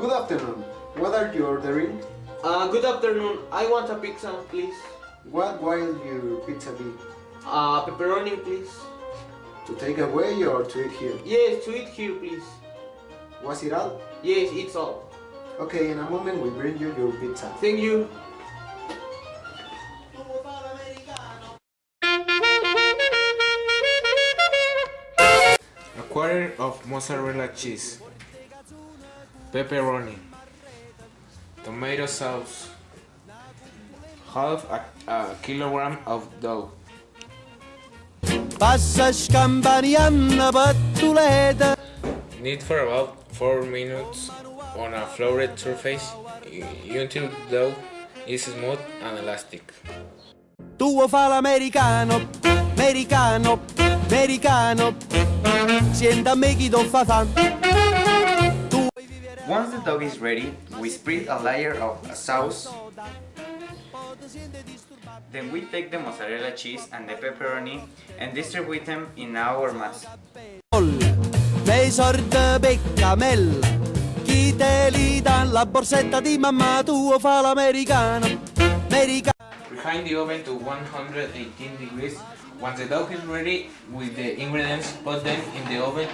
Good afternoon. What are you ordering? Uh, good afternoon. I want a pizza, please. What will your pizza be? Uh, pepperoni, please. To take away or to eat here? Yes, to eat here, please. Was it all? Yes, it's all. Okay, in a moment we bring you your pizza. Thank you. A quarter of mozzarella cheese, pepperoni, tomato sauce, half a, a kilogram of dough, Passa scampanianna pattuleta knead for about 4 minutes on a floured surface until dough is smooth and elastic. Tuo fa l'americano, americano, americano. Sienta me chi don Once the dough is ready, we spread a layer of a sauce. Then we take the mozzarella cheese and the pepperoni and distribute them in our mass. Nei sorda Chi te li dà la borsetta di mamma Tuo fa l'americano, Behind the oven to 118 degrees. Once the dough is ready with the ingredients, put them in the oven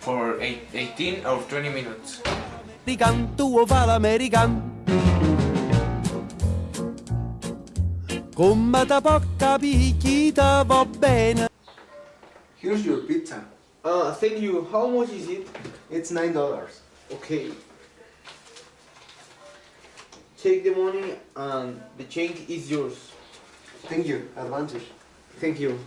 for 18 or 20 minutes. American, tuo fa l'american Come da poca picchita va bene Here's your pizza. Uh, thank you. How much is it? It's nine dollars. Okay. Take the money and the change is yours. Thank you. Advantage. Thank you.